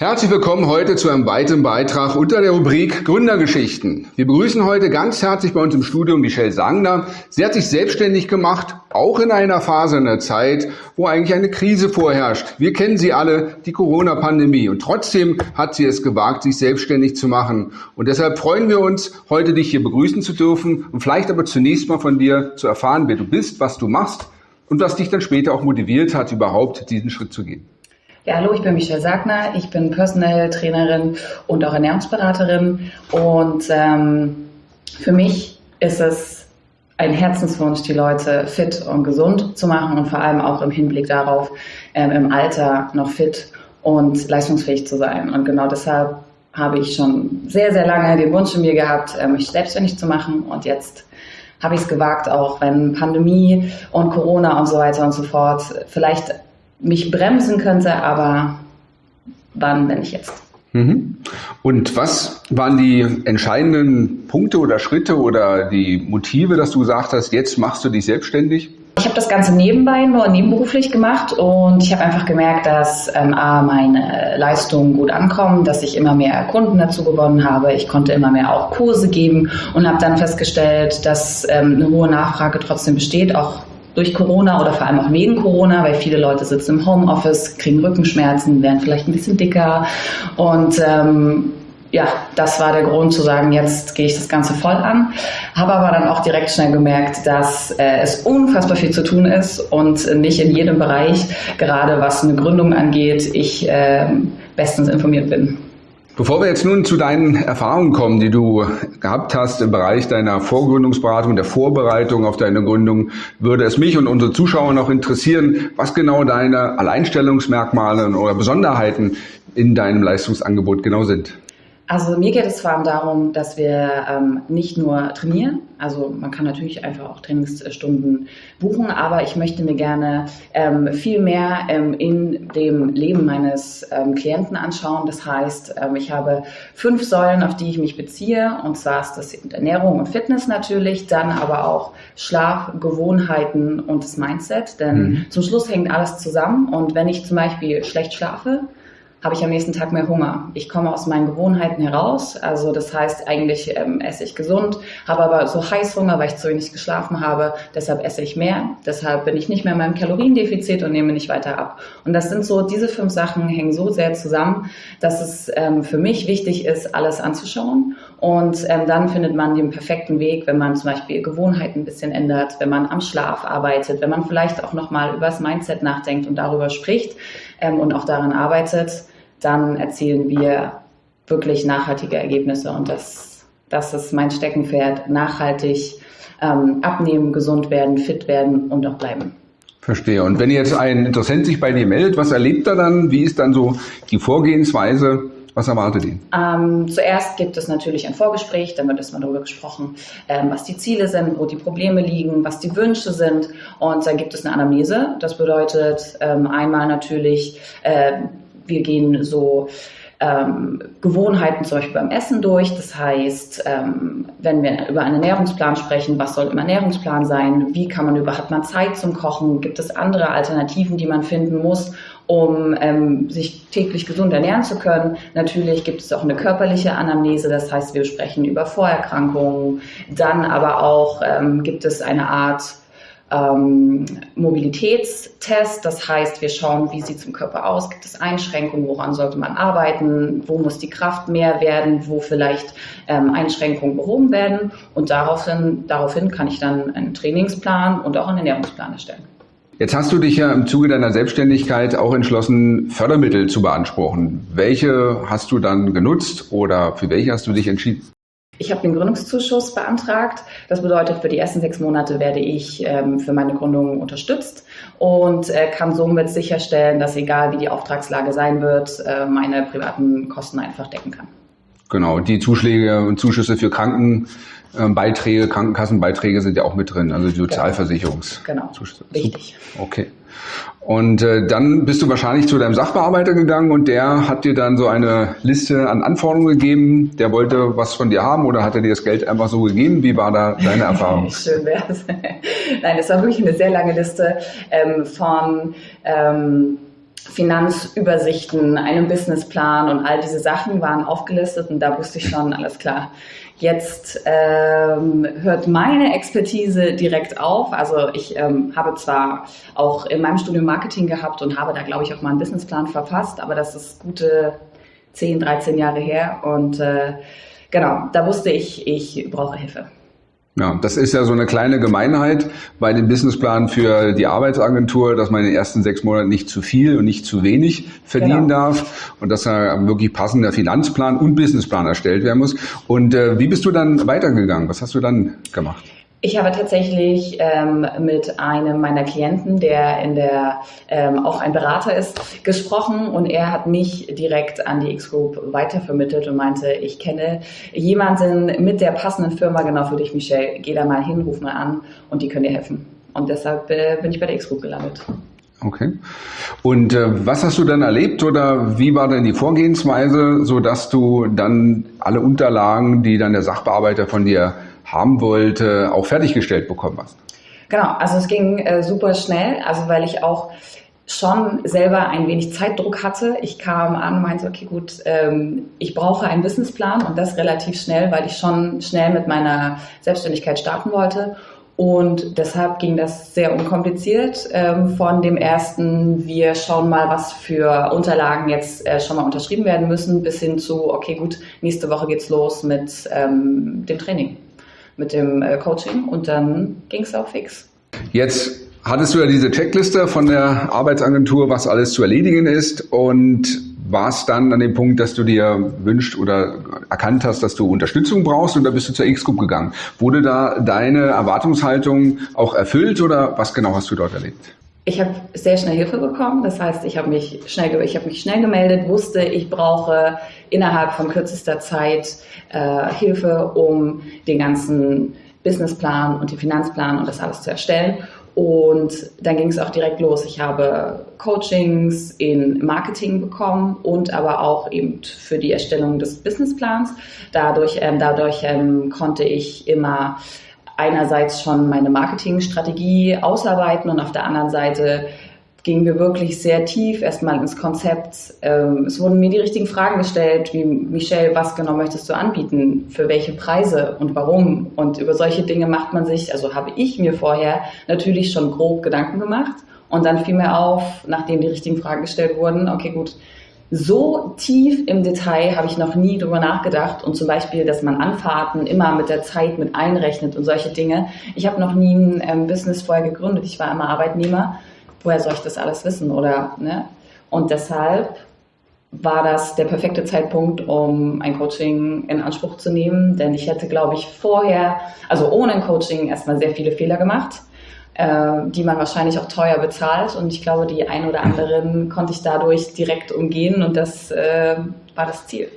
Herzlich willkommen heute zu einem weiteren Beitrag unter der Rubrik Gründergeschichten. Wir begrüßen heute ganz herzlich bei uns im Studio Michelle Sangner. Sie hat sich selbstständig gemacht, auch in einer Phase einer Zeit, wo eigentlich eine Krise vorherrscht. Wir kennen sie alle, die Corona-Pandemie. Und trotzdem hat sie es gewagt, sich selbstständig zu machen. Und deshalb freuen wir uns, heute dich hier begrüßen zu dürfen und vielleicht aber zunächst mal von dir zu erfahren, wer du bist, was du machst und was dich dann später auch motiviert hat, überhaupt diesen Schritt zu gehen. Ja, hallo, ich bin Michelle Sagner. Ich bin Personal Trainerin und auch Ernährungsberaterin. Und ähm, für mich ist es ein Herzenswunsch, die Leute fit und gesund zu machen und vor allem auch im Hinblick darauf, ähm, im Alter noch fit und leistungsfähig zu sein. Und genau deshalb habe ich schon sehr, sehr lange den Wunsch in mir gehabt, äh, mich selbstständig zu machen. Und jetzt habe ich es gewagt, auch wenn Pandemie und Corona und so weiter und so fort vielleicht mich bremsen könnte, aber wann, wenn nicht jetzt? Mhm. Und was waren die entscheidenden Punkte oder Schritte oder die Motive, dass du gesagt hast, jetzt machst du dich selbstständig? Ich habe das Ganze nebenbei nur nebenberuflich gemacht und ich habe einfach gemerkt, dass ähm, A, meine Leistungen gut ankommen, dass ich immer mehr Kunden dazu gewonnen habe. Ich konnte immer mehr auch Kurse geben und habe dann festgestellt, dass ähm, eine hohe Nachfrage trotzdem besteht, auch durch Corona oder vor allem auch wegen Corona, weil viele Leute sitzen im Homeoffice, kriegen Rückenschmerzen, werden vielleicht ein bisschen dicker und ähm, ja, das war der Grund zu sagen, jetzt gehe ich das Ganze voll an. Habe aber dann auch direkt schnell gemerkt, dass äh, es unfassbar viel zu tun ist und nicht in jedem Bereich, gerade was eine Gründung angeht, ich äh, bestens informiert bin. Bevor wir jetzt nun zu deinen Erfahrungen kommen, die du gehabt hast im Bereich deiner Vorgründungsberatung, der Vorbereitung auf deine Gründung, würde es mich und unsere Zuschauer noch interessieren, was genau deine Alleinstellungsmerkmale oder Besonderheiten in deinem Leistungsangebot genau sind. Also mir geht es vor allem darum, dass wir ähm, nicht nur trainieren, also man kann natürlich einfach auch Trainingsstunden buchen, aber ich möchte mir gerne ähm, viel mehr ähm, in dem Leben meines ähm, Klienten anschauen. Das heißt, ähm, ich habe fünf Säulen, auf die ich mich beziehe, und zwar ist das Ernährung und Fitness natürlich, dann aber auch Schlaf, Gewohnheiten und das Mindset, denn mhm. zum Schluss hängt alles zusammen und wenn ich zum Beispiel schlecht schlafe, habe ich am nächsten Tag mehr Hunger. Ich komme aus meinen Gewohnheiten heraus. Also das heißt, eigentlich ähm, esse ich gesund, habe aber so Heißhunger, weil ich zu wenig geschlafen habe. Deshalb esse ich mehr. Deshalb bin ich nicht mehr in meinem Kaloriendefizit und nehme nicht weiter ab. Und das sind so, diese fünf Sachen hängen so sehr zusammen, dass es ähm, für mich wichtig ist, alles anzuschauen. Und ähm, dann findet man den perfekten Weg, wenn man zum Beispiel Gewohnheiten ein bisschen ändert, wenn man am Schlaf arbeitet, wenn man vielleicht auch nochmal über das Mindset nachdenkt und darüber spricht ähm, und auch daran arbeitet dann erzielen wir wirklich nachhaltige Ergebnisse. Und das, das ist mein Steckenpferd. Nachhaltig ähm, abnehmen, gesund werden, fit werden und auch bleiben. Verstehe. Und wenn jetzt ein Interessent sich bei dir meldet, was erlebt er dann? Wie ist dann so die Vorgehensweise? Was erwartet ihn? Ähm, zuerst gibt es natürlich ein Vorgespräch, dann wird erstmal darüber gesprochen, ähm, was die Ziele sind, wo die Probleme liegen, was die Wünsche sind. Und dann gibt es eine Anamnese. Das bedeutet ähm, einmal natürlich, äh, wir gehen so ähm, Gewohnheiten zum Beispiel beim Essen durch. Das heißt, ähm, wenn wir über einen Ernährungsplan sprechen, was soll im Ernährungsplan sein? Wie kann man über, hat man Zeit zum Kochen? Gibt es andere Alternativen, die man finden muss, um ähm, sich täglich gesund ernähren zu können? Natürlich gibt es auch eine körperliche Anamnese. Das heißt, wir sprechen über Vorerkrankungen. Dann aber auch ähm, gibt es eine Art ähm, Mobilitätstest. Das heißt, wir schauen, wie sieht es im Körper aus, gibt es Einschränkungen, woran sollte man arbeiten, wo muss die Kraft mehr werden, wo vielleicht ähm, Einschränkungen behoben werden. Und daraufhin, daraufhin kann ich dann einen Trainingsplan und auch einen Ernährungsplan erstellen. Jetzt hast du dich ja im Zuge deiner Selbstständigkeit auch entschlossen, Fördermittel zu beanspruchen. Welche hast du dann genutzt oder für welche hast du dich entschieden? Ich habe den Gründungszuschuss beantragt. Das bedeutet, für die ersten sechs Monate werde ich ähm, für meine Gründung unterstützt und äh, kann somit sicherstellen, dass egal wie die Auftragslage sein wird, äh, meine privaten Kosten einfach decken kann. Genau, die Zuschläge und Zuschüsse für Krankenbeiträge, Krankenkassenbeiträge sind ja auch mit drin, also die Sozialversicherungs. Genau, richtig. Okay. Und äh, dann bist du wahrscheinlich zu deinem Sachbearbeiter gegangen und der hat dir dann so eine Liste an Anforderungen gegeben. Der wollte was von dir haben oder hat er dir das Geld einfach so gegeben? Wie war da deine Erfahrung? Schön wär's. Nein, es war wirklich eine sehr lange Liste ähm, von ähm, Finanzübersichten, einem Businessplan und all diese Sachen waren aufgelistet und da wusste ich schon, alles klar. Jetzt ähm, hört meine Expertise direkt auf. Also ich ähm, habe zwar auch in meinem Studium Marketing gehabt und habe da, glaube ich, auch mal einen Businessplan verfasst, aber das ist gute 10, 13 Jahre her und äh, genau, da wusste ich, ich brauche Hilfe. Ja, das ist ja so eine kleine Gemeinheit bei dem Businessplan für die Arbeitsagentur, dass man in den ersten sechs Monaten nicht zu viel und nicht zu wenig verdienen genau. darf und dass da wirklich passender Finanzplan und Businessplan erstellt werden muss. Und äh, wie bist du dann weitergegangen? Was hast du dann gemacht? Ich habe tatsächlich ähm, mit einem meiner Klienten, der in der ähm, auch ein Berater ist, gesprochen und er hat mich direkt an die X-Group weitervermittelt und meinte, ich kenne jemanden mit der passenden Firma genau für dich, Michelle. Geh da mal hin, ruf mal an und die können dir helfen. Und deshalb äh, bin ich bei der X-Group gelandet. Okay. Und äh, was hast du dann erlebt oder wie war denn die Vorgehensweise, so dass du dann alle Unterlagen, die dann der Sachbearbeiter von dir haben wollte, auch fertiggestellt bekommen hast? Genau, also es ging äh, super schnell, also weil ich auch schon selber ein wenig Zeitdruck hatte. Ich kam an und meinte, okay, gut, ähm, ich brauche einen Businessplan und das relativ schnell, weil ich schon schnell mit meiner Selbstständigkeit starten wollte. Und deshalb ging das sehr unkompliziert. Ähm, von dem ersten, wir schauen mal, was für Unterlagen jetzt äh, schon mal unterschrieben werden müssen, bis hin zu, okay, gut, nächste Woche geht's los mit ähm, dem Training mit dem äh, Coaching und dann ging es auch fix. Jetzt hattest du ja diese Checkliste von der Arbeitsagentur, was alles zu erledigen ist und warst dann an dem Punkt, dass du dir wünscht oder erkannt hast, dass du Unterstützung brauchst und da bist du zur X-Group gegangen. Wurde da deine Erwartungshaltung auch erfüllt oder was genau hast du dort erlebt? Ich habe sehr schnell Hilfe bekommen. Das heißt, ich habe mich schnell, ich habe mich schnell gemeldet, wusste, ich brauche innerhalb von kürzester Zeit äh, Hilfe, um den ganzen Businessplan und den Finanzplan und das alles zu erstellen. Und dann ging es auch direkt los. Ich habe Coachings in Marketing bekommen und aber auch eben für die Erstellung des Businessplans. Dadurch, ähm, dadurch ähm, konnte ich immer einerseits schon meine Marketingstrategie ausarbeiten und auf der anderen Seite gingen wir wirklich sehr tief erstmal ins Konzept. Ähm, es wurden mir die richtigen Fragen gestellt, wie Michelle, was genau möchtest du anbieten, für welche Preise und warum? Und über solche Dinge macht man sich, also habe ich mir vorher natürlich schon grob Gedanken gemacht. Und dann fiel mir auf, nachdem die richtigen Fragen gestellt wurden, okay, gut, so tief im Detail habe ich noch nie drüber nachgedacht und zum Beispiel, dass man Anfahrten immer mit der Zeit mit einrechnet und solche Dinge. Ich habe noch nie ein ähm, Business vorher gegründet. Ich war immer Arbeitnehmer. Woher soll ich das alles wissen? Oder ne? Und deshalb war das der perfekte Zeitpunkt, um ein Coaching in Anspruch zu nehmen, denn ich hätte, glaube ich, vorher, also ohne ein Coaching, erstmal sehr viele Fehler gemacht die man wahrscheinlich auch teuer bezahlt. Und ich glaube, die ein oder anderen konnte ich dadurch direkt umgehen und das äh, war das Ziel.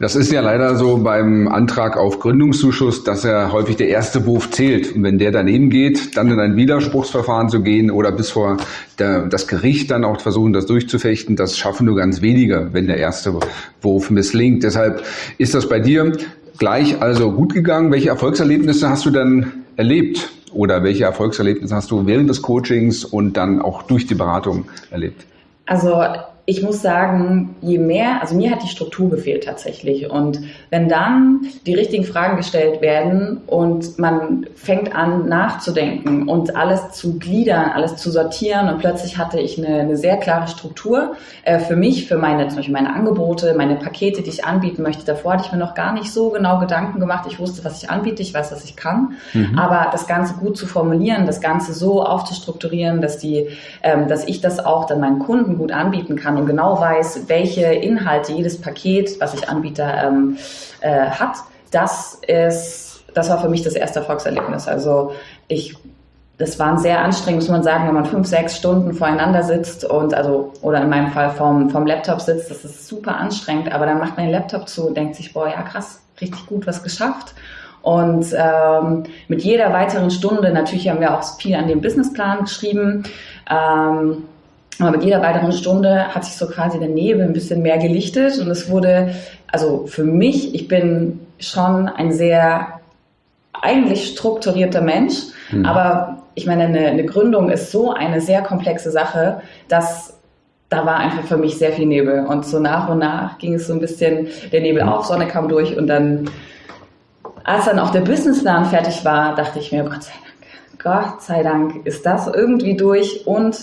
Das ist ja leider so beim Antrag auf Gründungszuschuss, dass er häufig der erste Wurf zählt. Und wenn der daneben geht, dann in ein Widerspruchsverfahren zu gehen oder bis vor der, das Gericht dann auch versuchen, das durchzufechten, das schaffen nur ganz wenige, wenn der erste Wurf misslingt. Deshalb ist das bei dir gleich also gut gegangen. Welche Erfolgserlebnisse hast du dann erlebt? Oder welche Erfolgserlebnisse hast du während des Coachings und dann auch durch die Beratung erlebt? Also ich muss sagen, je mehr, also mir hat die Struktur gefehlt tatsächlich. Und wenn dann die richtigen Fragen gestellt werden und man fängt an nachzudenken und alles zu gliedern, alles zu sortieren und plötzlich hatte ich eine, eine sehr klare Struktur äh, für mich, für meine, zum Beispiel meine Angebote, meine Pakete, die ich anbieten möchte. Davor hatte ich mir noch gar nicht so genau Gedanken gemacht. Ich wusste, was ich anbiete, ich weiß, was ich kann. Mhm. Aber das Ganze gut zu formulieren, das Ganze so aufzustrukturieren, dass die, ähm, dass ich das auch dann meinen Kunden gut anbieten kann und genau weiß, welche Inhalte jedes Paket, was ich anbiete, ähm, äh, hat, das ist, das war für mich das erste Erfolgserlebnis. Also ich das war sehr anstrengend, muss man sagen, wenn man fünf, sechs Stunden voreinander sitzt und also, oder in meinem Fall vom, vom Laptop sitzt, das ist super anstrengend, aber dann macht man den Laptop zu und denkt sich, boah, ja krass, richtig gut was geschafft. Und ähm, mit jeder weiteren Stunde, natürlich haben wir auch viel an dem Businessplan geschrieben, ähm, aber mit jeder weiteren Stunde hat sich so quasi der Nebel ein bisschen mehr gelichtet und es wurde, also für mich, ich bin schon ein sehr eigentlich strukturierter Mensch, mhm. aber ich meine, eine, eine Gründung ist so eine sehr komplexe Sache, dass da war einfach für mich sehr viel Nebel. Und so nach und nach ging es so ein bisschen, der Nebel auf, Sonne kam durch und dann, als dann auch der Businessplan fertig war, dachte ich mir, Gott sei Dank, Gott sei Dank ist das irgendwie durch und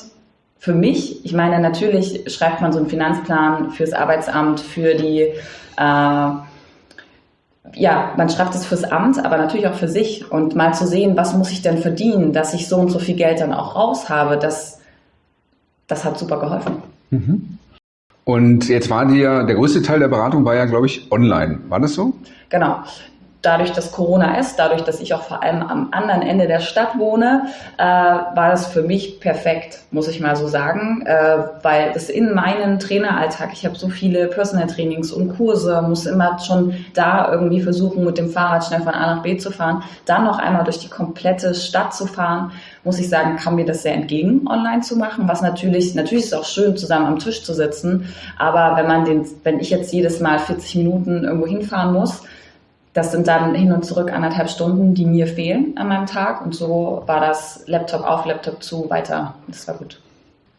für mich, ich meine, natürlich schreibt man so einen Finanzplan fürs Arbeitsamt, für die, äh, ja, man schreibt es fürs Amt, aber natürlich auch für sich und mal zu sehen, was muss ich denn verdienen, dass ich so und so viel Geld dann auch raus habe, das, das hat super geholfen. Mhm. Und jetzt war dir, der größte Teil der Beratung war ja, glaube ich, online. War das so? Genau dadurch, dass Corona ist, dadurch, dass ich auch vor allem am anderen Ende der Stadt wohne, äh, war das für mich perfekt, muss ich mal so sagen, äh, weil es in meinen Traineralltag, ich habe so viele Personal Trainings und Kurse, muss immer schon da irgendwie versuchen, mit dem Fahrrad schnell von A nach B zu fahren, dann noch einmal durch die komplette Stadt zu fahren, muss ich sagen, kam mir das sehr entgegen, online zu machen, was natürlich, natürlich ist es auch schön, zusammen am Tisch zu sitzen, aber wenn man den, wenn ich jetzt jedes Mal 40 Minuten irgendwo hinfahren muss, das sind dann hin und zurück anderthalb Stunden, die mir fehlen an meinem Tag. Und so war das Laptop auf, Laptop zu, weiter. Das war gut.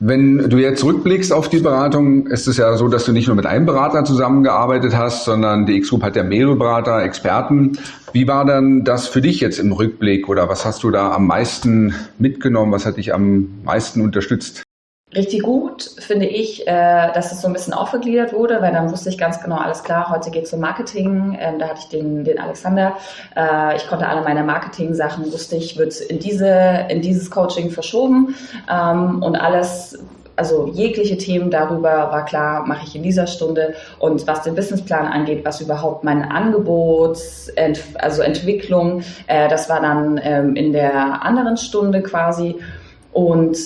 Wenn du jetzt zurückblickst auf die Beratung, ist es ja so, dass du nicht nur mit einem Berater zusammengearbeitet hast, sondern die X-Group hat ja mehrere Berater, Experten. Wie war dann das für dich jetzt im Rückblick oder was hast du da am meisten mitgenommen? Was hat dich am meisten unterstützt? Richtig gut finde ich, äh, dass es so ein bisschen aufgegliedert wurde, weil dann wusste ich ganz genau, alles klar, heute geht es um Marketing. Ähm, da hatte ich den, den Alexander. Äh, ich konnte alle meine Marketing-Sachen, wusste ich, wird in, diese, in dieses Coaching verschoben. Ähm, und alles, also jegliche Themen darüber war klar, mache ich in dieser Stunde. Und was den Businessplan angeht, was überhaupt mein Angebot, also Entwicklung, äh, das war dann ähm, in der anderen Stunde quasi. Und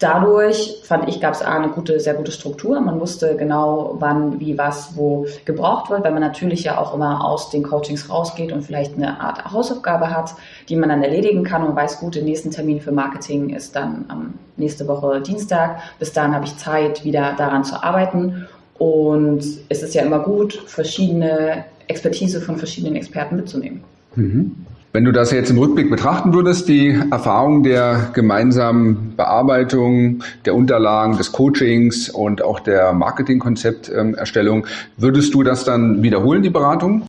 Dadurch fand ich, gab es eine gute, sehr gute Struktur. Man wusste genau, wann, wie, was, wo gebraucht wird, weil man natürlich ja auch immer aus den Coachings rausgeht und vielleicht eine Art Hausaufgabe hat, die man dann erledigen kann und weiß, gut, der nächste Termin für Marketing ist dann am nächste Woche Dienstag. Bis dahin habe ich Zeit, wieder daran zu arbeiten. Und es ist ja immer gut, verschiedene Expertise von verschiedenen Experten mitzunehmen. Mhm. Wenn du das jetzt im Rückblick betrachten würdest, die Erfahrung der gemeinsamen Bearbeitung der Unterlagen, des Coachings und auch der Marketingkonzepterstellung, würdest du das dann wiederholen, die Beratung?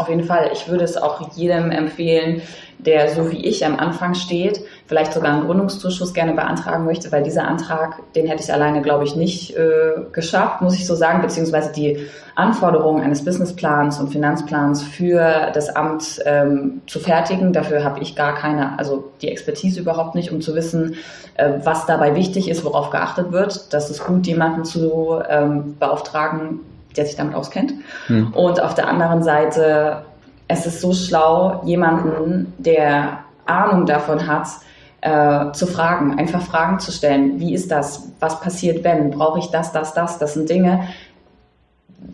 Auf jeden Fall. Ich würde es auch jedem empfehlen, der so wie ich am Anfang steht, vielleicht sogar einen Gründungszuschuss gerne beantragen möchte, weil dieser Antrag, den hätte ich alleine, glaube ich, nicht äh, geschafft, muss ich so sagen, beziehungsweise die Anforderungen eines Businessplans und Finanzplans für das Amt ähm, zu fertigen. Dafür habe ich gar keine, also die Expertise überhaupt nicht, um zu wissen, äh, was dabei wichtig ist, worauf geachtet wird. Das ist gut, jemanden zu ähm, beauftragen, der sich damit auskennt. Hm. Und auf der anderen Seite, es ist so schlau, jemanden, der Ahnung davon hat, äh, zu fragen, einfach Fragen zu stellen. Wie ist das? Was passiert, wenn? Brauche ich das, das, das? Das sind Dinge,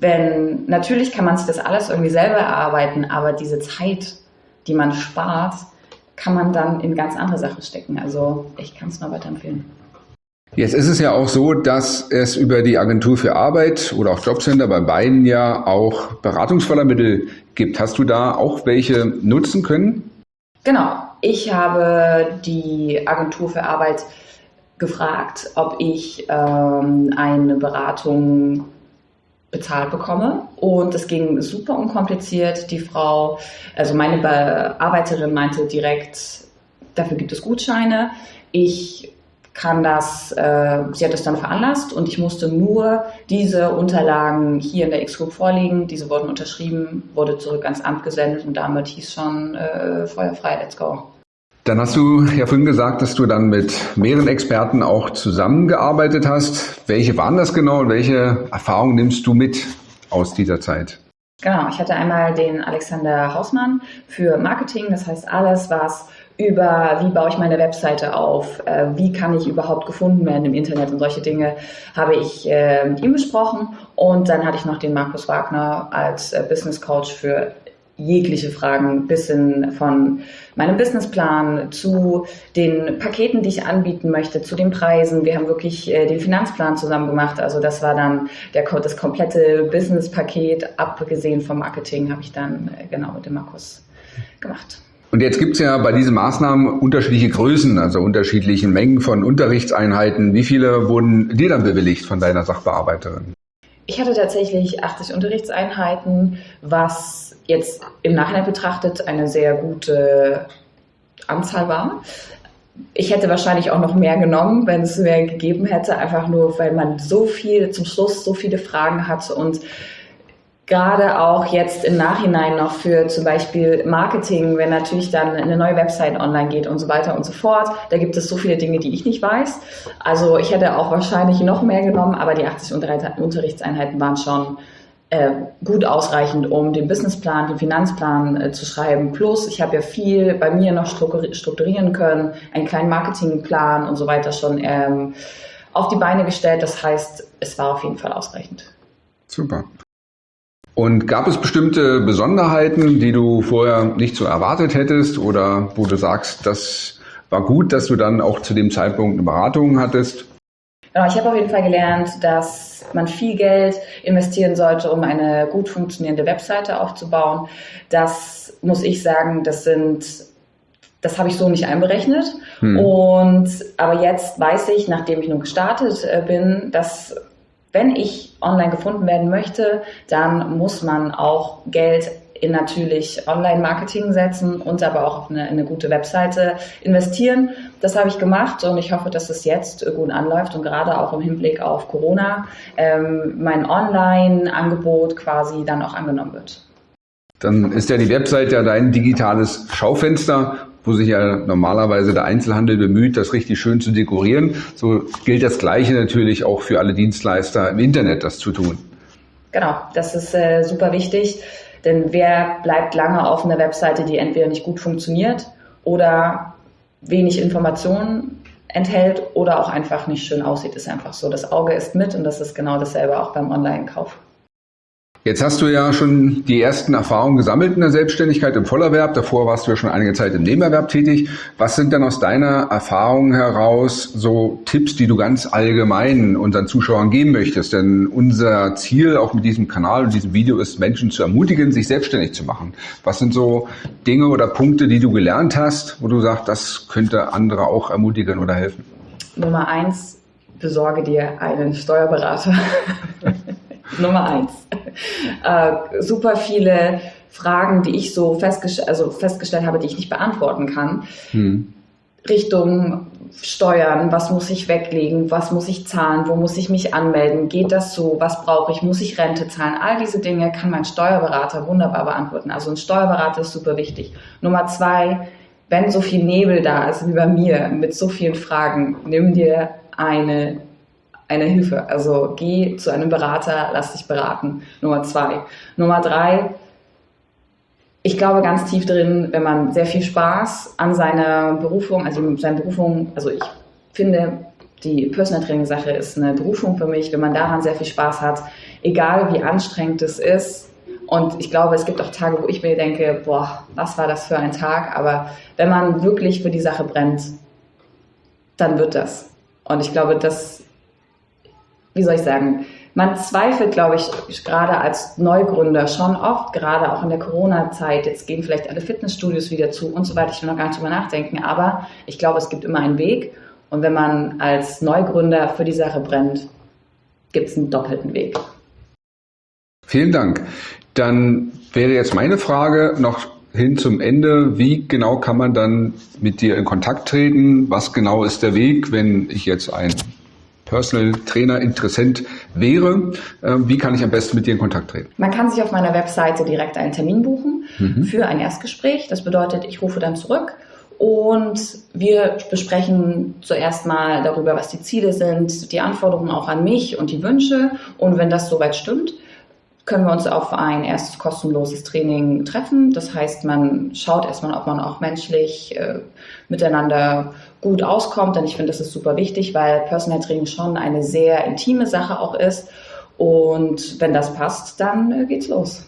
wenn, natürlich kann man sich das alles irgendwie selber erarbeiten, aber diese Zeit, die man spart, kann man dann in ganz andere Sachen stecken. Also ich kann es nur weiterempfehlen. Jetzt ist es ja auch so, dass es über die Agentur für Arbeit oder auch Jobcenter bei beiden ja auch Beratungsfördermittel gibt. Hast du da auch welche nutzen können? Genau. Ich habe die Agentur für Arbeit gefragt, ob ich ähm, eine Beratung bezahlt bekomme. Und es ging super unkompliziert. Die Frau, also meine Bearbeiterin meinte direkt, dafür gibt es Gutscheine. Ich kann das, äh, sie hat das dann veranlasst und ich musste nur diese Unterlagen hier in der X-Group vorlegen. Diese wurden unterschrieben, wurde zurück ans Amt gesendet und damit hieß schon äh, feuerfrei, let's go. Dann hast du ja vorhin gesagt, dass du dann mit mehreren Experten auch zusammengearbeitet hast. Welche waren das genau und welche Erfahrungen nimmst du mit aus dieser Zeit? Genau, ich hatte einmal den Alexander Hausmann für Marketing, das heißt alles, was über wie baue ich meine Webseite auf, äh, wie kann ich überhaupt gefunden werden im Internet und solche Dinge habe ich äh, mit ihm besprochen. Und dann hatte ich noch den Markus Wagner als äh, Business Coach für jegliche Fragen bis hin von meinem Businessplan zu den Paketen, die ich anbieten möchte, zu den Preisen. Wir haben wirklich äh, den Finanzplan zusammen gemacht. Also das war dann der, das komplette Businesspaket, abgesehen vom Marketing, habe ich dann äh, genau mit dem Markus gemacht. Und jetzt gibt es ja bei diesen Maßnahmen unterschiedliche Größen, also unterschiedliche Mengen von Unterrichtseinheiten. Wie viele wurden dir dann bewilligt von deiner Sachbearbeiterin? Ich hatte tatsächlich 80 Unterrichtseinheiten, was jetzt im Nachhinein betrachtet eine sehr gute Anzahl war. Ich hätte wahrscheinlich auch noch mehr genommen, wenn es mehr gegeben hätte, einfach nur, weil man so viel zum Schluss so viele Fragen hat und gerade auch jetzt im Nachhinein noch für zum Beispiel Marketing, wenn natürlich dann eine neue Website online geht und so weiter und so fort. Da gibt es so viele Dinge, die ich nicht weiß. Also ich hätte auch wahrscheinlich noch mehr genommen, aber die 80 Unterrichtseinheiten waren schon äh, gut ausreichend, um den Businessplan, den Finanzplan äh, zu schreiben. Plus, ich habe ja viel bei mir noch strukturieren können, einen kleinen Marketingplan und so weiter schon ähm, auf die Beine gestellt. Das heißt, es war auf jeden Fall ausreichend. Super. Und gab es bestimmte Besonderheiten, die du vorher nicht so erwartet hättest oder wo du sagst, das war gut, dass du dann auch zu dem Zeitpunkt eine Beratung hattest? Genau, ich habe auf jeden Fall gelernt, dass man viel Geld investieren sollte, um eine gut funktionierende Webseite aufzubauen. Das muss ich sagen, das sind das habe ich so nicht einberechnet. Hm. Und aber jetzt weiß ich, nachdem ich nun gestartet äh, bin, dass wenn ich online gefunden werden möchte, dann muss man auch Geld in natürlich Online-Marketing setzen und aber auch auf eine, eine, gute Webseite investieren. Das habe ich gemacht und ich hoffe, dass es jetzt gut anläuft und gerade auch im Hinblick auf Corona ähm, mein Online-Angebot quasi dann auch angenommen wird. Dann ist ja die Webseite ja dein digitales Schaufenster wo sich ja normalerweise der Einzelhandel bemüht, das richtig schön zu dekorieren. So gilt das Gleiche natürlich auch für alle Dienstleister im Internet, das zu tun. Genau, das ist äh, super wichtig, denn wer bleibt lange auf einer Webseite, die entweder nicht gut funktioniert oder wenig Informationen enthält oder auch einfach nicht schön aussieht, ist einfach so. Das Auge ist mit und das ist genau dasselbe auch beim Online-Kauf. Jetzt hast du ja schon die ersten Erfahrungen gesammelt in der Selbstständigkeit im Vollerwerb. Davor warst du ja schon einige Zeit im Nebenerwerb tätig. Was sind denn aus deiner Erfahrung heraus so Tipps, die du ganz allgemein unseren Zuschauern geben möchtest? Denn unser Ziel auch mit diesem Kanal und diesem Video ist, Menschen zu ermutigen, sich selbstständig zu machen. Was sind so Dinge oder Punkte, die du gelernt hast, wo du sagst, das könnte andere auch ermutigen oder helfen? Nummer eins, besorge dir einen Steuerberater. Nummer eins. Äh, super viele Fragen, die ich so festgest also festgestellt habe, die ich nicht beantworten kann. Hm. Richtung Steuern, was muss ich weglegen, was muss ich zahlen, wo muss ich mich anmelden, geht das so, was brauche ich, muss ich Rente zahlen, all diese Dinge kann mein Steuerberater wunderbar beantworten. Also ein Steuerberater ist super wichtig. Nummer zwei, wenn so viel Nebel da ist wie bei mir mit so vielen Fragen, nimm dir eine eine Hilfe. Also geh zu einem Berater, lass dich beraten. Nummer zwei. Nummer drei, ich glaube ganz tief drin, wenn man sehr viel Spaß an seiner Berufung, also seine Berufung, also ich finde, die Personal Training Sache ist eine Berufung für mich, wenn man daran sehr viel Spaß hat, egal wie anstrengend es ist. Und ich glaube, es gibt auch Tage, wo ich mir denke, boah, was war das für ein Tag? Aber wenn man wirklich für die Sache brennt, dann wird das. Und ich glaube, das wie soll ich sagen, man zweifelt, glaube ich, gerade als Neugründer schon oft, gerade auch in der Corona-Zeit. Jetzt gehen vielleicht alle Fitnessstudios wieder zu und so weiter. Ich will noch gar nicht drüber nachdenken. Aber ich glaube, es gibt immer einen Weg. Und wenn man als Neugründer für die Sache brennt, gibt es einen doppelten Weg. Vielen Dank. Dann wäre jetzt meine Frage noch hin zum Ende. Wie genau kann man dann mit dir in Kontakt treten? Was genau ist der Weg, wenn ich jetzt ein Personal Trainer Interessent wäre, ähm, wie kann ich am besten mit dir in Kontakt treten? Man kann sich auf meiner Webseite direkt einen Termin buchen mhm. für ein Erstgespräch. Das bedeutet, ich rufe dann zurück und wir besprechen zuerst mal darüber, was die Ziele sind, die Anforderungen auch an mich und die Wünsche. Und wenn das soweit stimmt, können wir uns auf ein erstes kostenloses Training treffen. Das heißt, man schaut erstmal, ob man auch menschlich äh, miteinander gut auskommt. Denn ich finde, das ist super wichtig, weil Personal Training schon eine sehr intime Sache auch ist. Und wenn das passt, dann äh, geht's los.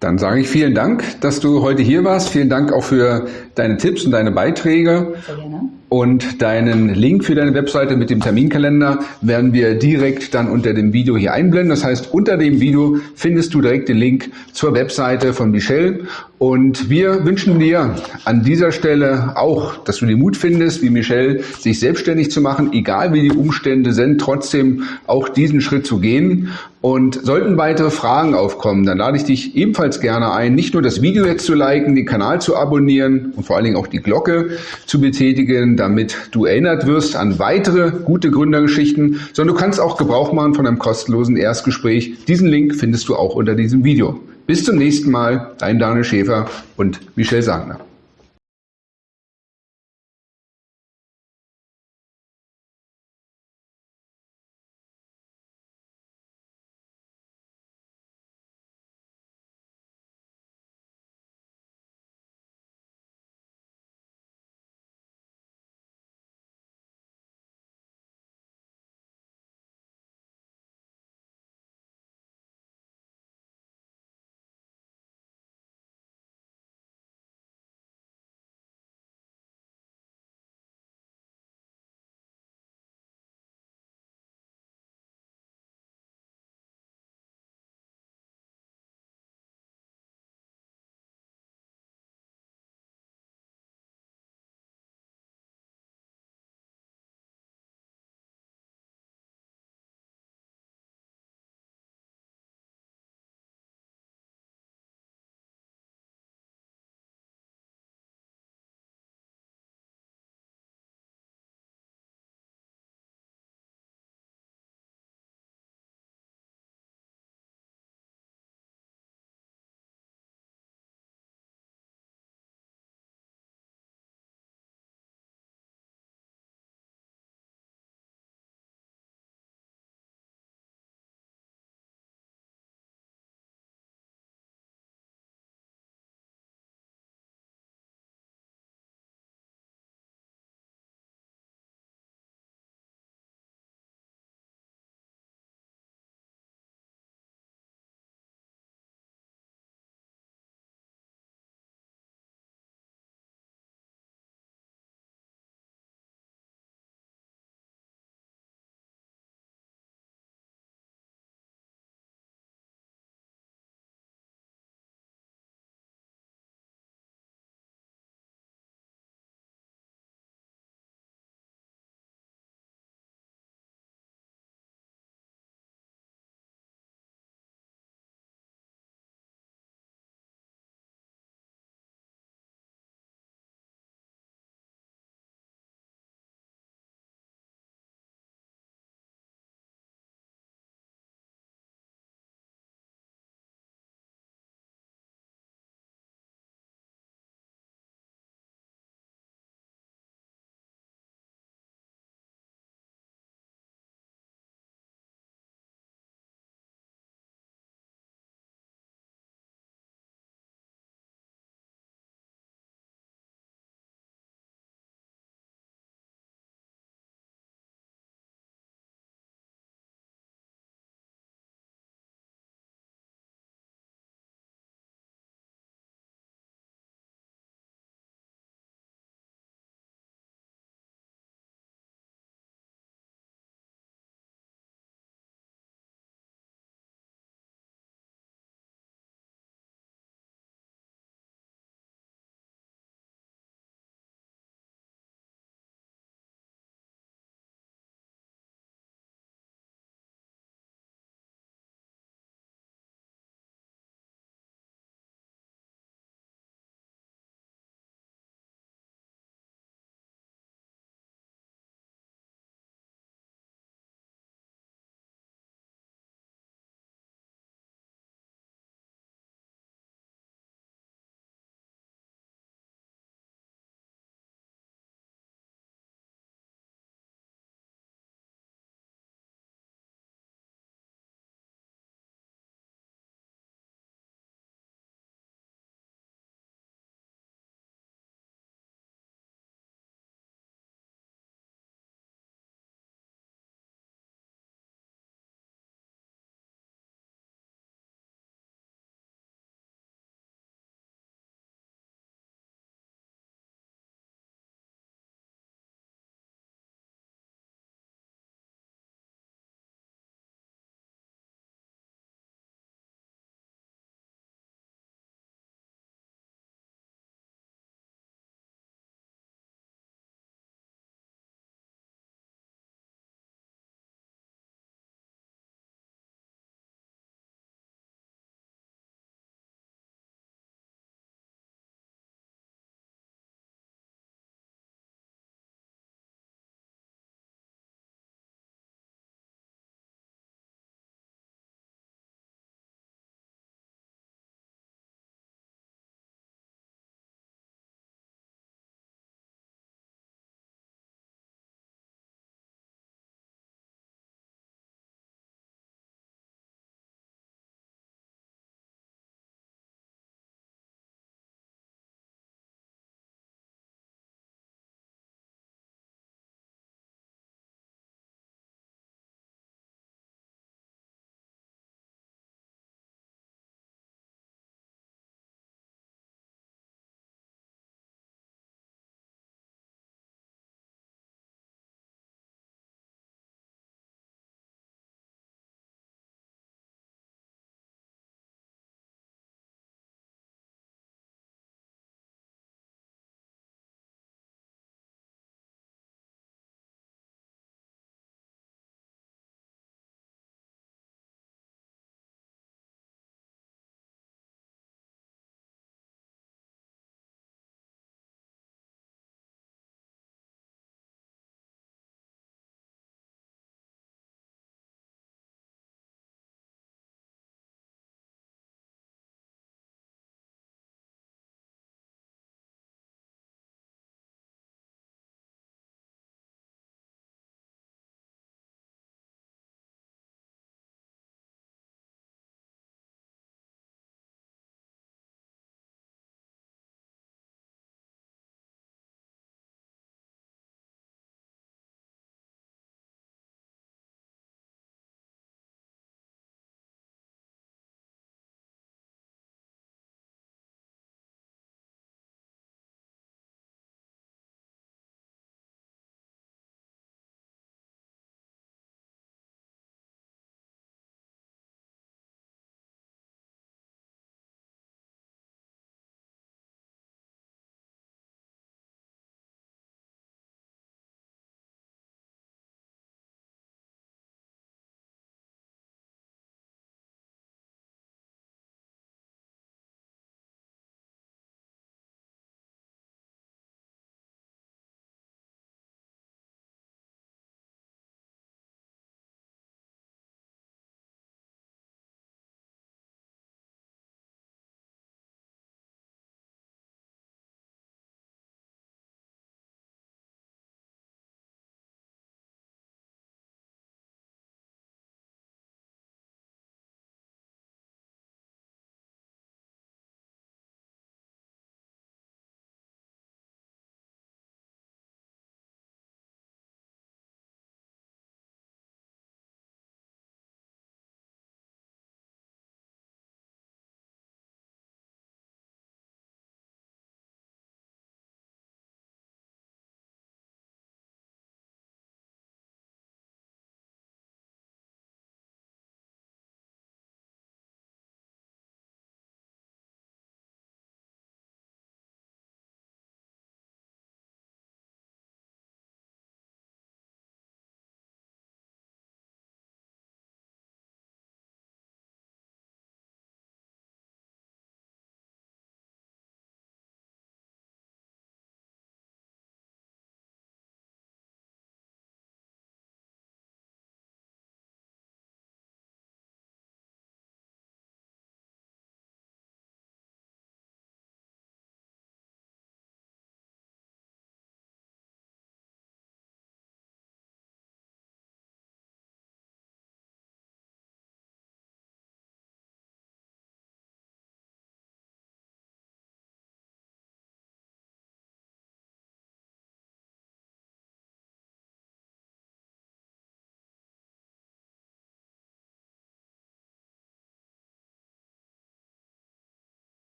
Dann sage ich vielen Dank, dass du heute hier warst. Vielen Dank auch für deine Tipps und deine Beiträge. Sehr gerne. Und deinen Link für deine Webseite mit dem Terminkalender werden wir direkt dann unter dem Video hier einblenden. Das heißt, unter dem Video findest du direkt den Link zur Webseite von Michelle Und wir wünschen dir an dieser Stelle auch, dass du den Mut findest, wie Michelle, sich selbstständig zu machen, egal wie die Umstände sind, trotzdem auch diesen Schritt zu gehen. Und sollten weitere Fragen aufkommen, dann lade ich dich ebenfalls gerne ein, nicht nur das Video jetzt zu liken, den Kanal zu abonnieren und vor allen Dingen auch die Glocke zu betätigen, damit du erinnert wirst an weitere gute Gründergeschichten, sondern du kannst auch Gebrauch machen von einem kostenlosen Erstgespräch. Diesen Link findest du auch unter diesem Video. Bis zum nächsten Mal, dein Daniel Schäfer und Michelle Sagner.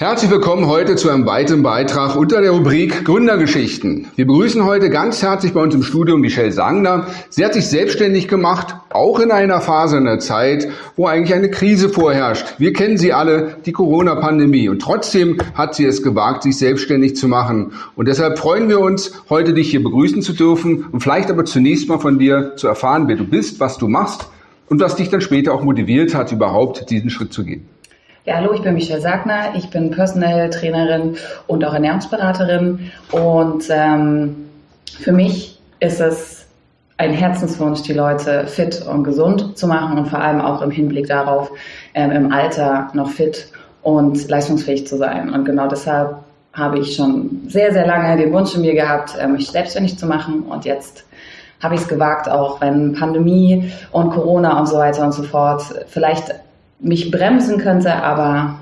Herzlich willkommen heute zu einem weiteren Beitrag unter der Rubrik Gründergeschichten. Wir begrüßen heute ganz herzlich bei uns im Studio Michelle Sangner. Sie hat sich selbstständig gemacht, auch in einer Phase, in einer Zeit, wo eigentlich eine Krise vorherrscht. Wir kennen sie alle, die Corona-Pandemie. Und trotzdem hat sie es gewagt, sich selbstständig zu machen. Und deshalb freuen wir uns, heute dich hier begrüßen zu dürfen und vielleicht aber zunächst mal von dir zu erfahren, wer du bist, was du machst und was dich dann später auch motiviert hat, überhaupt diesen Schritt zu gehen. Ja, hallo, ich bin Michelle Sagner. Ich bin Personal Trainerin und auch Ernährungsberaterin. Und ähm, für mich ist es ein Herzenswunsch, die Leute fit und gesund zu machen und vor allem auch im Hinblick darauf, ähm, im Alter noch fit und leistungsfähig zu sein. Und genau deshalb habe ich schon sehr, sehr lange den Wunsch in mir gehabt, äh, mich selbstständig zu machen. Und jetzt habe ich es gewagt, auch wenn Pandemie und Corona und so weiter und so fort vielleicht mich bremsen könnte, aber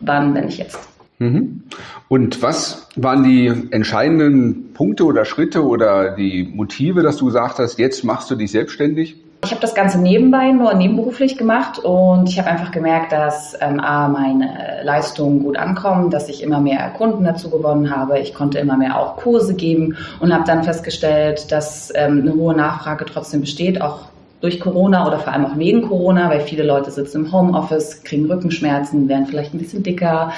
wann, wenn nicht jetzt? Mhm. Und was waren die entscheidenden Punkte oder Schritte oder die Motive, dass du gesagt hast, jetzt machst du dich selbstständig? Ich habe das Ganze nebenbei, nur nebenberuflich gemacht und ich habe einfach gemerkt, dass ähm, A, meine Leistungen gut ankommen, dass ich immer mehr Kunden dazu gewonnen habe. Ich konnte immer mehr auch Kurse geben und habe dann festgestellt, dass ähm, eine hohe Nachfrage trotzdem besteht, auch durch Corona oder vor allem auch wegen Corona, weil viele Leute sitzen im Homeoffice, kriegen Rückenschmerzen, werden vielleicht ein bisschen dicker.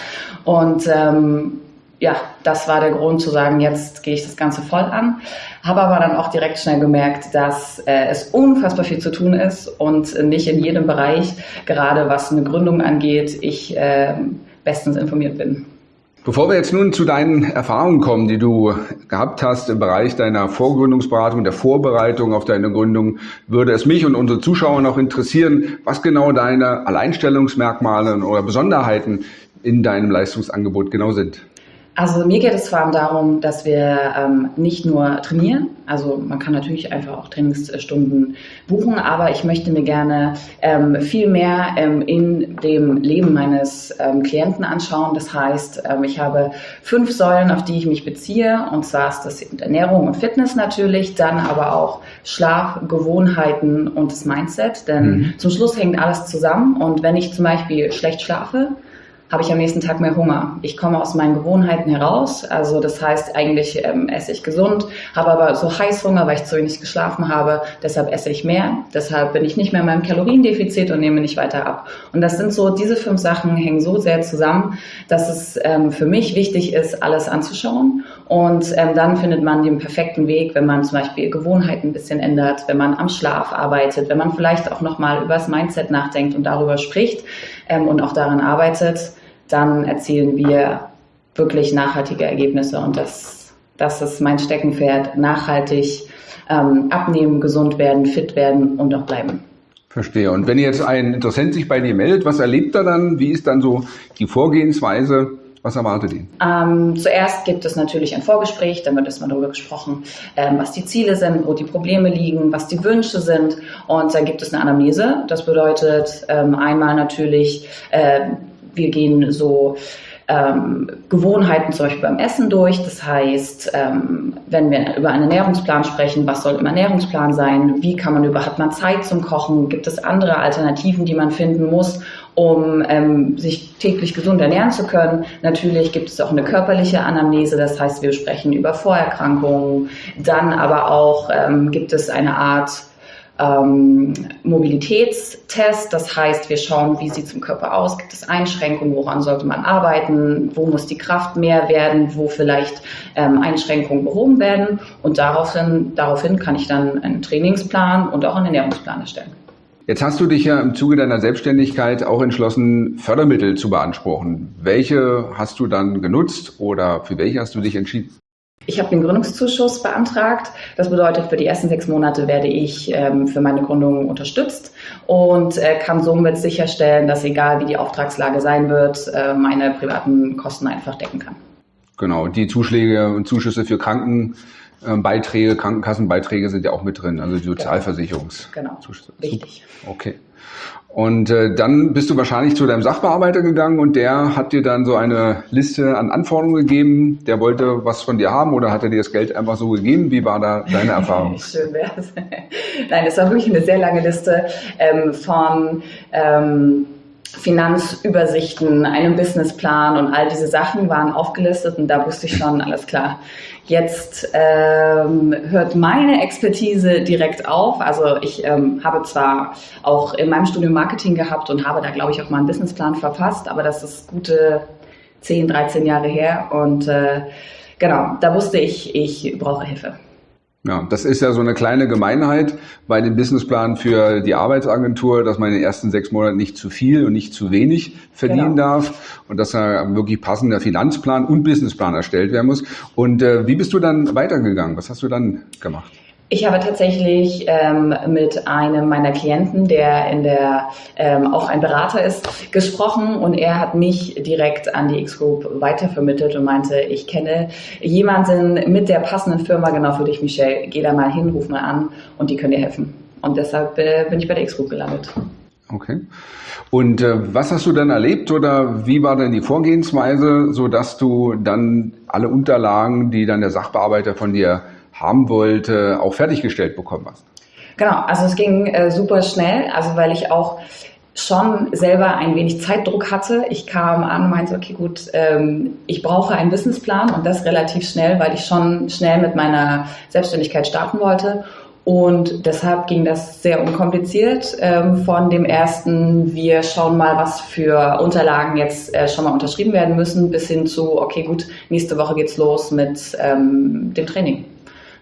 Und ähm, ja, das war der Grund zu sagen, jetzt gehe ich das Ganze voll an. Habe aber dann auch direkt schnell gemerkt, dass äh, es unfassbar viel zu tun ist und nicht in jedem Bereich, gerade was eine Gründung angeht, ich äh, bestens informiert bin. Bevor wir jetzt nun zu deinen Erfahrungen kommen, die du gehabt hast im Bereich deiner Vorgründungsberatung, der Vorbereitung auf deine Gründung, würde es mich und unsere Zuschauer noch interessieren, was genau deine Alleinstellungsmerkmale oder Besonderheiten in deinem Leistungsangebot genau sind. Also mir geht es vor allem darum, dass wir ähm, nicht nur trainieren, also man kann natürlich einfach auch Trainingsstunden buchen, aber ich möchte mir gerne ähm, viel mehr ähm, in dem Leben meines ähm, Klienten anschauen. Das heißt, ähm, ich habe fünf Säulen, auf die ich mich beziehe, und zwar ist das Ernährung und Fitness natürlich, dann aber auch Schlaf, Gewohnheiten und das Mindset, denn mhm. zum Schluss hängt alles zusammen und wenn ich zum Beispiel schlecht schlafe, habe ich am nächsten Tag mehr Hunger. Ich komme aus meinen Gewohnheiten heraus. Also das heißt, eigentlich ähm, esse ich gesund, habe aber so Heißhunger, weil ich zu wenig geschlafen habe. Deshalb esse ich mehr. Deshalb bin ich nicht mehr in meinem Kaloriendefizit und nehme nicht weiter ab. Und das sind so, diese fünf Sachen hängen so sehr zusammen, dass es ähm, für mich wichtig ist, alles anzuschauen. Und ähm, dann findet man den perfekten Weg, wenn man zum Beispiel Gewohnheiten ein bisschen ändert, wenn man am Schlaf arbeitet, wenn man vielleicht auch nochmal über das Mindset nachdenkt und darüber spricht ähm, und auch daran arbeitet dann erzielen wir wirklich nachhaltige Ergebnisse. Und das, das ist mein Steckenpferd. Nachhaltig ähm, abnehmen, gesund werden, fit werden und auch bleiben. Verstehe. Und wenn jetzt ein Interessent sich bei dir meldet, was erlebt er dann? Wie ist dann so die Vorgehensweise? Was erwartet ihn? Ähm, zuerst gibt es natürlich ein Vorgespräch, dann wird erstmal darüber gesprochen, ähm, was die Ziele sind, wo die Probleme liegen, was die Wünsche sind. Und dann gibt es eine Anamnese. Das bedeutet ähm, einmal natürlich, äh, wir gehen so ähm, Gewohnheiten zum Beispiel beim Essen durch. Das heißt, ähm, wenn wir über einen Ernährungsplan sprechen, was soll im Ernährungsplan sein? Wie kann man über, hat man Zeit zum Kochen? Gibt es andere Alternativen, die man finden muss, um ähm, sich täglich gesund ernähren zu können? Natürlich gibt es auch eine körperliche Anamnese. Das heißt, wir sprechen über Vorerkrankungen. Dann aber auch ähm, gibt es eine Art ähm, Mobilitätstest. Das heißt, wir schauen, wie sieht es im Körper aus, gibt es Einschränkungen, woran sollte man arbeiten, wo muss die Kraft mehr werden, wo vielleicht ähm, Einschränkungen behoben werden. Und daraufhin, daraufhin kann ich dann einen Trainingsplan und auch einen Ernährungsplan erstellen. Jetzt hast du dich ja im Zuge deiner Selbstständigkeit auch entschlossen, Fördermittel zu beanspruchen. Welche hast du dann genutzt oder für welche hast du dich entschieden? Ich habe den Gründungszuschuss beantragt. Das bedeutet, für die ersten sechs Monate werde ich ähm, für meine Gründung unterstützt und äh, kann somit sicherstellen, dass egal wie die Auftragslage sein wird, äh, meine privaten Kosten einfach decken kann. Genau, die Zuschläge und Zuschüsse für Krankenbeiträge, Krankenkassenbeiträge sind ja auch mit drin, also die genau. Sozialversicherungs. Genau, richtig. Okay. Und äh, dann bist du wahrscheinlich zu deinem Sachbearbeiter gegangen und der hat dir dann so eine Liste an Anforderungen gegeben. Der wollte was von dir haben oder hat er dir das Geld einfach so gegeben? Wie war da deine Erfahrung? Schön wär's. Nein, es war wirklich eine sehr lange Liste ähm, von ähm, Finanzübersichten, einem Businessplan und all diese Sachen waren aufgelistet und da wusste ich schon, alles klar. Jetzt ähm, hört meine Expertise direkt auf. Also ich ähm, habe zwar auch in meinem Studium Marketing gehabt und habe da, glaube ich, auch mal einen Businessplan verfasst, aber das ist gute 10, 13 Jahre her und äh, genau, da wusste ich, ich brauche Hilfe. Ja, das ist ja so eine kleine Gemeinheit bei dem Businessplan für die Arbeitsagentur, dass man in den ersten sechs Monaten nicht zu viel und nicht zu wenig verdienen genau. darf und dass da wirklich passender Finanzplan und Businessplan erstellt werden muss. Und äh, wie bist du dann weitergegangen? Was hast du dann gemacht? Ich habe tatsächlich ähm, mit einem meiner Klienten, der in der ähm, auch ein Berater ist, gesprochen und er hat mich direkt an die X-Group weitervermittelt und meinte, ich kenne jemanden mit der passenden Firma genau für dich, Michelle. Geh da mal hin, ruf mal an und die können dir helfen. Und deshalb äh, bin ich bei der X-Group gelandet. Okay. Und äh, was hast du dann erlebt oder wie war denn die Vorgehensweise, so dass du dann alle Unterlagen, die dann der Sachbearbeiter von dir haben wollte, auch fertiggestellt bekommen hast? Genau, also es ging äh, super schnell, also weil ich auch schon selber ein wenig Zeitdruck hatte. Ich kam an und meinte, okay, gut, ähm, ich brauche einen Businessplan und das relativ schnell, weil ich schon schnell mit meiner Selbstständigkeit starten wollte. Und deshalb ging das sehr unkompliziert. Ähm, von dem ersten, wir schauen mal, was für Unterlagen jetzt äh, schon mal unterschrieben werden müssen, bis hin zu, okay, gut, nächste Woche geht's los mit ähm, dem Training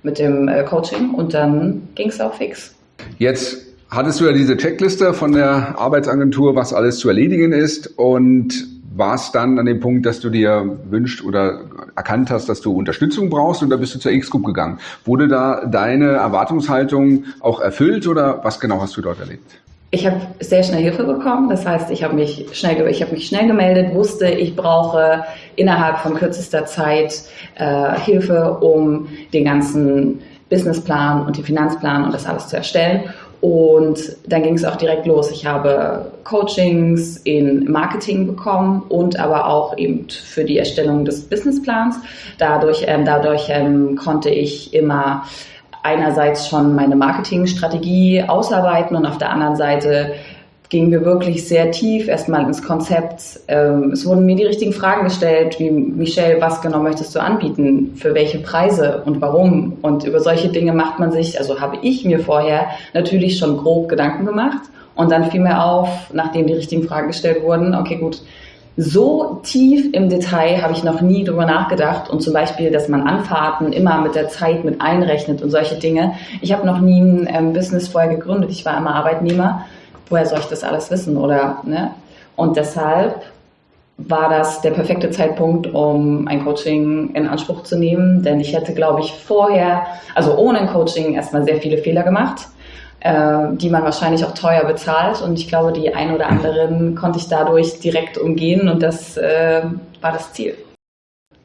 mit dem äh, Coaching und dann ging es auch fix. Jetzt hattest du ja diese Checkliste von der Arbeitsagentur, was alles zu erledigen ist und warst dann an dem Punkt, dass du dir wünscht oder erkannt hast, dass du Unterstützung brauchst oder bist du zur X-Group gegangen? Wurde da deine Erwartungshaltung auch erfüllt oder was genau hast du dort erlebt? Ich habe sehr schnell Hilfe bekommen. Das heißt, ich habe mich schnell, ich habe mich schnell gemeldet, wusste, ich brauche innerhalb von kürzester Zeit äh, Hilfe, um den ganzen Businessplan und den Finanzplan und das alles zu erstellen. Und dann ging es auch direkt los. Ich habe Coachings in Marketing bekommen und aber auch eben für die Erstellung des Businessplans. Dadurch, ähm, dadurch ähm, konnte ich immer einerseits schon meine Marketingstrategie ausarbeiten und auf der anderen Seite gingen wir wirklich sehr tief erstmal ins Konzept. Ähm, es wurden mir die richtigen Fragen gestellt, wie Michelle, was genau möchtest du anbieten, für welche Preise und warum? Und über solche Dinge macht man sich, also habe ich mir vorher natürlich schon grob Gedanken gemacht. Und dann fiel mir auf, nachdem die richtigen Fragen gestellt wurden, okay, gut, so tief im Detail habe ich noch nie drüber nachgedacht und zum Beispiel, dass man Anfahrten immer mit der Zeit mit einrechnet und solche Dinge. Ich habe noch nie ein ähm, Business vorher gegründet. Ich war immer Arbeitnehmer. Woher soll ich das alles wissen? Oder ne? Und deshalb war das der perfekte Zeitpunkt, um ein Coaching in Anspruch zu nehmen, denn ich hätte, glaube ich, vorher, also ohne ein Coaching, erstmal sehr viele Fehler gemacht äh, die man wahrscheinlich auch teuer bezahlt. Und ich glaube, die ein oder anderen konnte ich dadurch direkt umgehen und das äh, war das Ziel.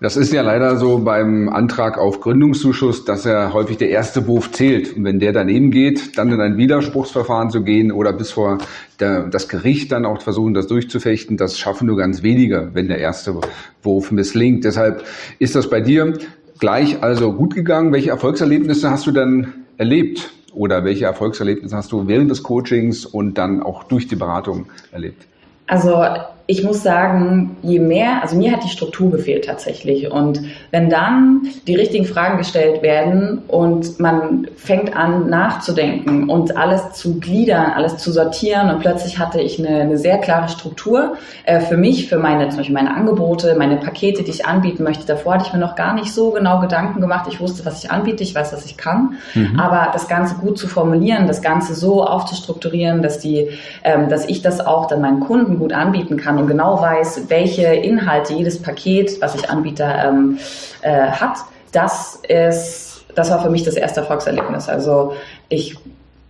Das ist ja leider so beim Antrag auf Gründungszuschuss, dass er häufig der erste Wurf zählt. Und wenn der daneben geht, dann in ein Widerspruchsverfahren zu gehen oder bis vor der, das Gericht dann auch versuchen, das durchzufechten, das schaffen nur ganz wenige, wenn der erste Wurf misslingt. Deshalb ist das bei dir gleich also gut gegangen. Welche Erfolgserlebnisse hast du dann erlebt? Oder welche Erfolgserlebnisse hast du während des Coachings und dann auch durch die Beratung erlebt? Also ich muss sagen, je mehr, also mir hat die Struktur gefehlt tatsächlich. Und wenn dann die richtigen Fragen gestellt werden und man fängt an nachzudenken und alles zu gliedern, alles zu sortieren und plötzlich hatte ich eine, eine sehr klare Struktur äh, für mich, für meine, zum Beispiel meine Angebote, meine Pakete, die ich anbieten möchte. Davor hatte ich mir noch gar nicht so genau Gedanken gemacht. Ich wusste, was ich anbiete, ich weiß, was ich kann. Mhm. Aber das Ganze gut zu formulieren, das Ganze so aufzustrukturieren, dass die, ähm, dass ich das auch dann meinen Kunden gut anbieten kann und genau weiß, welche Inhalte jedes Paket, was ich anbiete, ähm, äh, hat, das ist, das war für mich das erste Erfolgserlebnis. Also ich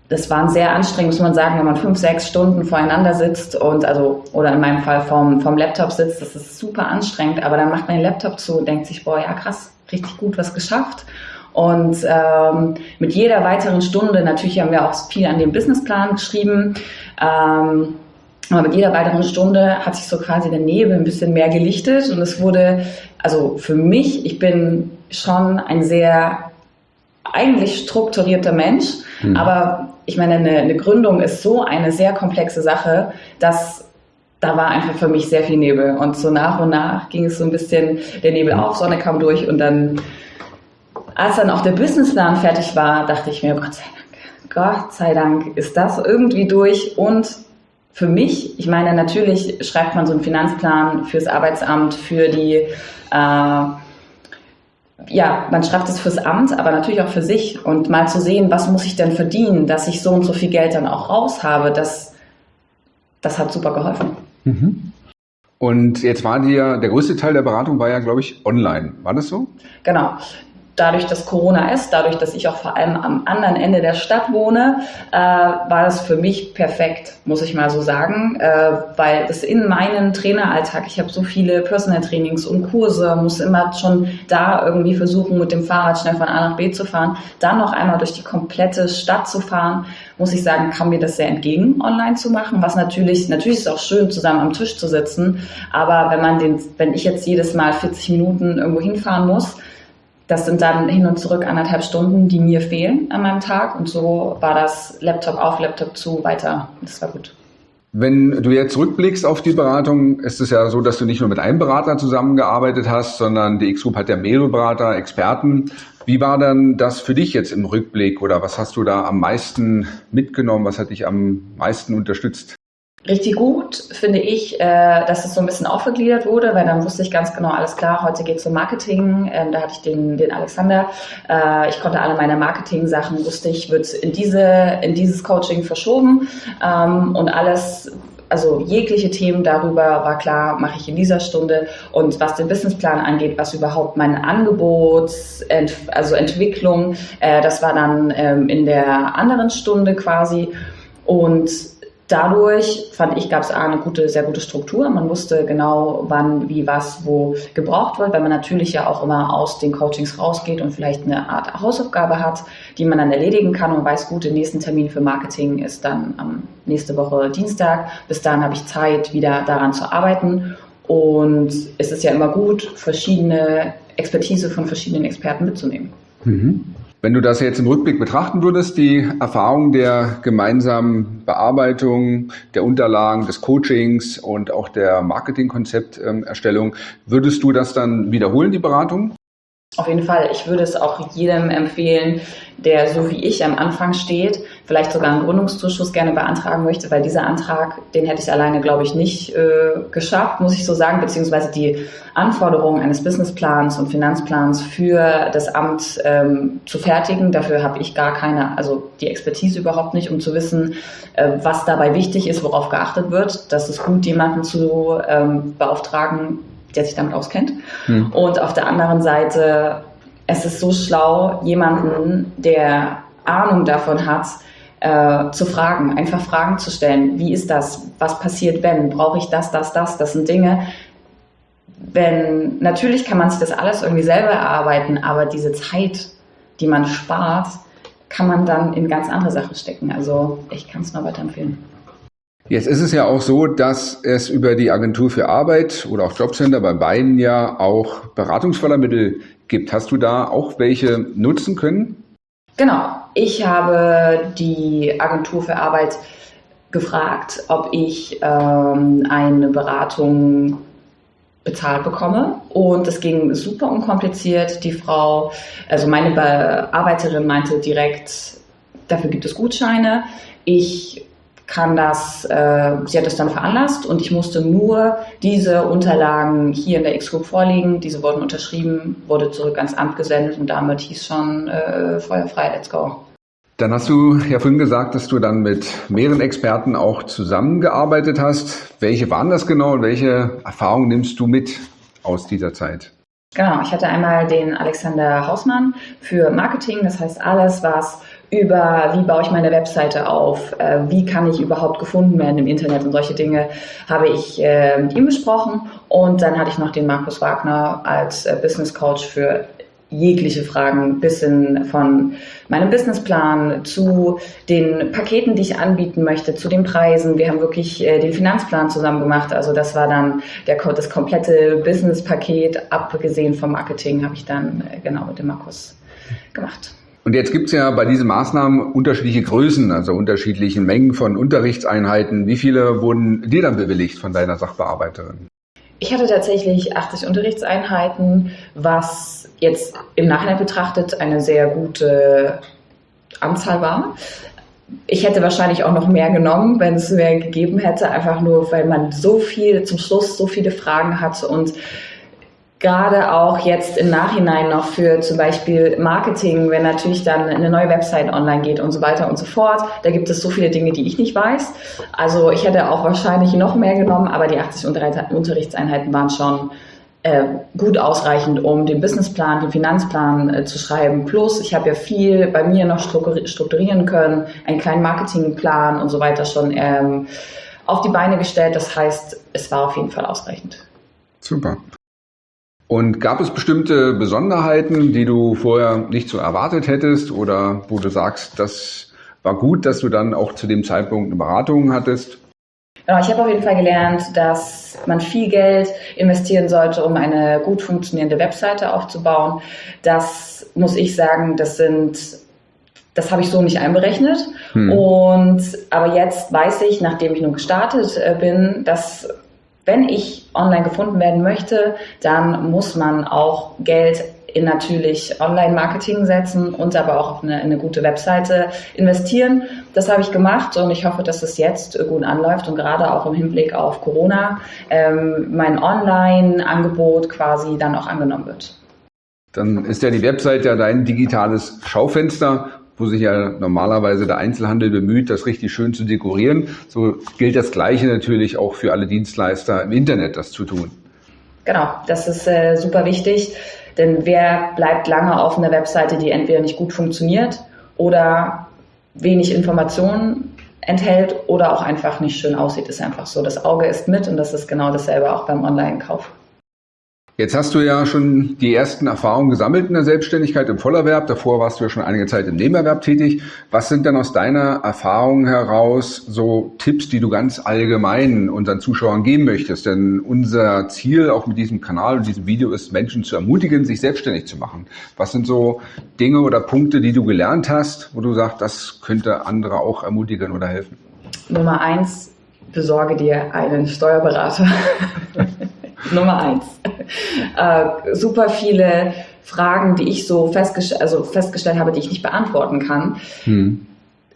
das war sehr anstrengend, muss man sagen, wenn man fünf, sechs Stunden voreinander sitzt und also, oder in meinem Fall vom, vom Laptop sitzt, das ist super anstrengend, aber dann macht man den Laptop zu und denkt sich, boah, ja krass, richtig gut was geschafft. Und ähm, mit jeder weiteren Stunde, natürlich haben wir auch viel an dem Businessplan geschrieben, ähm, aber mit jeder weiteren Stunde hat sich so quasi der Nebel ein bisschen mehr gelichtet und es wurde, also für mich, ich bin schon ein sehr eigentlich strukturierter Mensch, mhm. aber ich meine, eine, eine Gründung ist so eine sehr komplexe Sache, dass da war einfach für mich sehr viel Nebel. Und so nach und nach ging es so ein bisschen, der Nebel auf, Sonne kam durch und dann, als dann auch der Businessplan fertig war, dachte ich mir, Gott sei Dank, Gott sei Dank ist das irgendwie durch und für mich, ich meine, natürlich schreibt man so einen Finanzplan fürs Arbeitsamt, für die, äh, ja, man schreibt es fürs Amt, aber natürlich auch für sich und mal zu sehen, was muss ich denn verdienen, dass ich so und so viel Geld dann auch raus habe, das, das hat super geholfen. Mhm. Und jetzt war dir, der größte Teil der Beratung war ja, glaube ich, online. War das so? Genau dadurch, dass Corona ist, dadurch, dass ich auch vor allem am anderen Ende der Stadt wohne, äh, war das für mich perfekt, muss ich mal so sagen, äh, weil es in meinen Traineralltag, ich habe so viele Personal Trainings und Kurse, muss immer schon da irgendwie versuchen, mit dem Fahrrad schnell von A nach B zu fahren, dann noch einmal durch die komplette Stadt zu fahren, muss ich sagen, kam mir das sehr entgegen, online zu machen, was natürlich, natürlich ist es auch schön, zusammen am Tisch zu sitzen, aber wenn man den, wenn ich jetzt jedes Mal 40 Minuten irgendwo hinfahren muss, das sind dann hin und zurück anderthalb Stunden, die mir fehlen an meinem Tag. Und so war das Laptop auf, Laptop zu, weiter. Das war gut. Wenn du jetzt zurückblickst auf die Beratung, ist es ja so, dass du nicht nur mit einem Berater zusammengearbeitet hast, sondern die X-Group hat ja mehrere Berater, Experten. Wie war dann das für dich jetzt im Rückblick oder was hast du da am meisten mitgenommen? Was hat dich am meisten unterstützt? Richtig gut finde ich, äh, dass es so ein bisschen aufgegliedert wurde, weil dann wusste ich ganz genau, alles klar, heute geht es um Marketing. Ähm, da hatte ich den, den Alexander. Äh, ich konnte alle meine Marketing-Sachen, wusste ich, wird in, diese, in dieses Coaching verschoben. Ähm, und alles, also jegliche Themen darüber war klar, mache ich in dieser Stunde. Und was den Businessplan angeht, was überhaupt mein Angebot, also Entwicklung, äh, das war dann ähm, in der anderen Stunde quasi. Und Dadurch fand ich, gab es eine gute, sehr gute Struktur. Man wusste genau, wann, wie, was, wo gebraucht wird, weil man natürlich ja auch immer aus den Coachings rausgeht und vielleicht eine Art Hausaufgabe hat, die man dann erledigen kann und weiß, gut, der nächste Termin für Marketing ist dann am nächste Woche Dienstag. Bis dahin habe ich Zeit, wieder daran zu arbeiten. Und es ist ja immer gut, verschiedene Expertise von verschiedenen Experten mitzunehmen. Mhm. Wenn du das jetzt im Rückblick betrachten würdest, die Erfahrung der gemeinsamen Bearbeitung der Unterlagen, des Coachings und auch der Marketingkonzepterstellung, würdest du das dann wiederholen, die Beratung? Auf jeden Fall. Ich würde es auch jedem empfehlen, der so wie ich am Anfang steht, vielleicht sogar einen Gründungszuschuss gerne beantragen möchte, weil dieser Antrag, den hätte ich alleine, glaube ich, nicht äh, geschafft, muss ich so sagen, beziehungsweise die Anforderungen eines Businessplans und Finanzplans für das Amt ähm, zu fertigen. Dafür habe ich gar keine, also die Expertise überhaupt nicht, um zu wissen, äh, was dabei wichtig ist, worauf geachtet wird. Das ist gut, jemanden zu ähm, beauftragen, der sich damit auskennt. Hm. Und auf der anderen Seite, es ist so schlau, jemanden, der Ahnung davon hat, äh, zu fragen, einfach Fragen zu stellen. Wie ist das? Was passiert, wenn? Brauche ich das, das, das? Das sind Dinge, wenn, natürlich kann man sich das alles irgendwie selber erarbeiten, aber diese Zeit, die man spart, kann man dann in ganz andere Sachen stecken. Also ich kann es nur weiterempfehlen. Jetzt ist es ja auch so, dass es über die Agentur für Arbeit oder auch Jobcenter bei beiden ja auch Beratungsfördermittel gibt. Hast du da auch welche nutzen können? Genau. Ich habe die Agentur für Arbeit gefragt, ob ich ähm, eine Beratung bezahlt bekomme. Und es ging super unkompliziert. Die Frau, also meine Bearbeiterin meinte direkt, dafür gibt es Gutscheine. Ich kann das, äh, sie hat das dann veranlasst und ich musste nur diese Unterlagen hier in der X-Group vorlegen. Diese wurden unterschrieben, wurde zurück ans Amt gesendet und damit hieß schon äh, feuerfrei, let's go. Dann hast du ja vorhin gesagt, dass du dann mit mehreren Experten auch zusammengearbeitet hast. Welche waren das genau und welche Erfahrungen nimmst du mit aus dieser Zeit? Genau, ich hatte einmal den Alexander Hausmann für Marketing, das heißt alles, was über wie baue ich meine Webseite auf, äh, wie kann ich überhaupt gefunden werden im Internet und solche Dinge habe ich äh, mit ihm besprochen. Und dann hatte ich noch den Markus Wagner als äh, Business Coach für jegliche Fragen, bis hin von meinem Businessplan zu den Paketen, die ich anbieten möchte, zu den Preisen. Wir haben wirklich äh, den Finanzplan zusammen gemacht. Also das war dann der, das komplette Businesspaket, abgesehen vom Marketing, habe ich dann äh, genau mit dem Markus gemacht. Und jetzt gibt es ja bei diesen Maßnahmen unterschiedliche Größen, also unterschiedliche Mengen von Unterrichtseinheiten. Wie viele wurden dir dann bewilligt von deiner Sachbearbeiterin? Ich hatte tatsächlich 80 Unterrichtseinheiten, was jetzt im Nachhinein betrachtet eine sehr gute Anzahl war. Ich hätte wahrscheinlich auch noch mehr genommen, wenn es mehr gegeben hätte, einfach nur, weil man so viel zum Schluss so viele Fragen hat und gerade auch jetzt im Nachhinein noch für zum Beispiel Marketing, wenn natürlich dann eine neue Website online geht und so weiter und so fort. Da gibt es so viele Dinge, die ich nicht weiß. Also ich hätte auch wahrscheinlich noch mehr genommen, aber die 80 Unterrichtseinheiten waren schon äh, gut ausreichend, um den Businessplan, den Finanzplan äh, zu schreiben. Plus, ich habe ja viel bei mir noch strukturieren können, einen kleinen Marketingplan und so weiter schon ähm, auf die Beine gestellt. Das heißt, es war auf jeden Fall ausreichend. Super. Und gab es bestimmte Besonderheiten, die du vorher nicht so erwartet hättest oder wo du sagst, das war gut, dass du dann auch zu dem Zeitpunkt eine Beratung hattest? Genau, ich habe auf jeden Fall gelernt, dass man viel Geld investieren sollte, um eine gut funktionierende Webseite aufzubauen. Das muss ich sagen, das sind das habe ich so nicht einberechnet. Hm. Und aber jetzt weiß ich, nachdem ich nun gestartet äh, bin, dass wenn ich online gefunden werden möchte, dann muss man auch Geld in natürlich Online-Marketing setzen und aber auch auf eine, eine, gute Webseite investieren. Das habe ich gemacht und ich hoffe, dass es jetzt gut anläuft und gerade auch im Hinblick auf Corona ähm, mein Online-Angebot quasi dann auch angenommen wird. Dann ist ja die Webseite ja dein digitales Schaufenster wo sich ja normalerweise der Einzelhandel bemüht, das richtig schön zu dekorieren. So gilt das Gleiche natürlich auch für alle Dienstleister im Internet, das zu tun. Genau, das ist äh, super wichtig, denn wer bleibt lange auf einer Webseite, die entweder nicht gut funktioniert oder wenig Informationen enthält oder auch einfach nicht schön aussieht, ist einfach so. Das Auge ist mit und das ist genau dasselbe auch beim Online-Kauf. Jetzt hast du ja schon die ersten Erfahrungen gesammelt in der Selbstständigkeit im Vollerwerb. Davor warst du ja schon einige Zeit im Nebenerwerb tätig. Was sind denn aus deiner Erfahrung heraus so Tipps, die du ganz allgemein unseren Zuschauern geben möchtest? Denn unser Ziel auch mit diesem Kanal und diesem Video ist, Menschen zu ermutigen, sich selbstständig zu machen. Was sind so Dinge oder Punkte, die du gelernt hast, wo du sagst, das könnte andere auch ermutigen oder helfen? Nummer eins, besorge dir einen Steuerberater. Nummer eins. Äh, super viele Fragen, die ich so festgest also festgestellt habe, die ich nicht beantworten kann. Hm.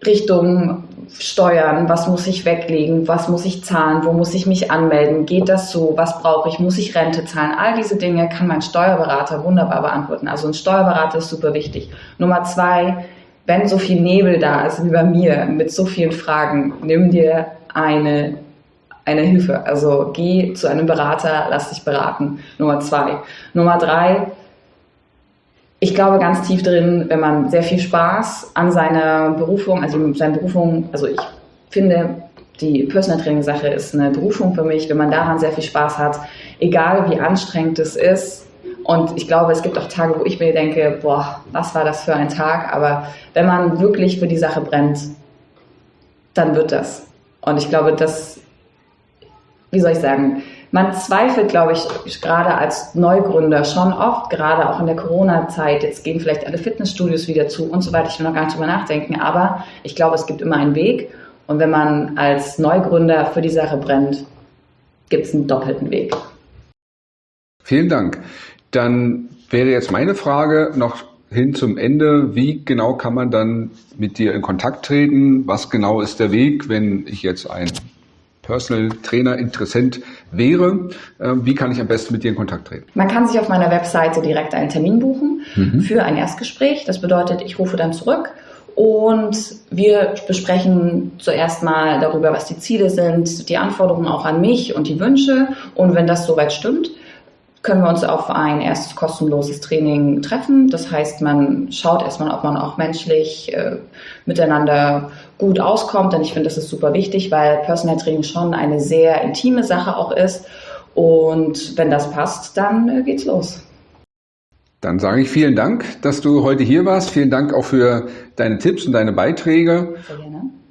Richtung Steuern, was muss ich weglegen, was muss ich zahlen, wo muss ich mich anmelden, geht das so, was brauche ich, muss ich Rente zahlen, all diese Dinge kann mein Steuerberater wunderbar beantworten. Also ein Steuerberater ist super wichtig. Nummer zwei, wenn so viel Nebel da ist wie bei mir mit so vielen Fragen, nimm dir eine eine Hilfe. Also geh zu einem Berater, lass dich beraten. Nummer zwei. Nummer drei, ich glaube ganz tief drin, wenn man sehr viel Spaß an seiner Berufung, also seine Berufung, also ich finde, die Personal Training Sache ist eine Berufung für mich, wenn man daran sehr viel Spaß hat, egal wie anstrengend es ist. Und ich glaube, es gibt auch Tage, wo ich mir denke, boah, was war das für ein Tag? Aber wenn man wirklich für die Sache brennt, dann wird das. Und ich glaube, das wie soll ich sagen, man zweifelt, glaube ich, gerade als Neugründer schon oft, gerade auch in der Corona-Zeit. Jetzt gehen vielleicht alle Fitnessstudios wieder zu und so weiter. Ich will noch gar nicht drüber nachdenken. Aber ich glaube, es gibt immer einen Weg. Und wenn man als Neugründer für die Sache brennt, gibt es einen doppelten Weg. Vielen Dank. Dann wäre jetzt meine Frage noch hin zum Ende. Wie genau kann man dann mit dir in Kontakt treten? Was genau ist der Weg, wenn ich jetzt ein Personal Trainer Interessent wäre, ähm, wie kann ich am besten mit dir in Kontakt treten? Man kann sich auf meiner Webseite direkt einen Termin buchen mhm. für ein Erstgespräch. Das bedeutet, ich rufe dann zurück und wir besprechen zuerst mal darüber, was die Ziele sind, die Anforderungen auch an mich und die Wünsche. Und wenn das soweit stimmt, können wir uns auf ein erstes kostenloses Training treffen. Das heißt, man schaut erstmal, ob man auch menschlich äh, miteinander gut auskommt. Denn ich finde, das ist super wichtig, weil Personal Training schon eine sehr intime Sache auch ist. Und wenn das passt, dann äh, geht's los. Dann sage ich vielen Dank, dass du heute hier warst. Vielen Dank auch für deine Tipps und deine Beiträge.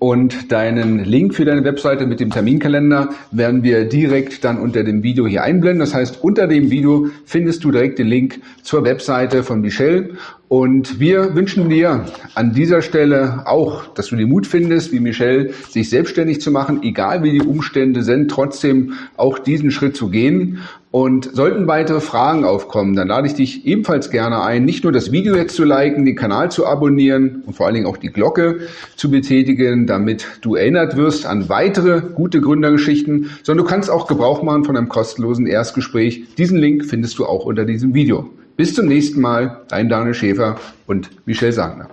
Und deinen Link für deine Webseite mit dem Terminkalender werden wir direkt dann unter dem Video hier einblenden. Das heißt, unter dem Video findest du direkt den Link zur Webseite von Michelle. Und wir wünschen dir an dieser Stelle auch, dass du den Mut findest, wie Michelle, sich selbstständig zu machen, egal wie die Umstände sind, trotzdem auch diesen Schritt zu gehen. Und sollten weitere Fragen aufkommen, dann lade ich dich ebenfalls gerne ein, nicht nur das Video jetzt zu liken, den Kanal zu abonnieren und vor allen Dingen auch die Glocke zu betätigen, damit du erinnert wirst an weitere gute Gründergeschichten, sondern du kannst auch Gebrauch machen von einem kostenlosen Erstgespräch. Diesen Link findest du auch unter diesem Video. Bis zum nächsten Mal, dein Daniel Schäfer und Michelle Sagner.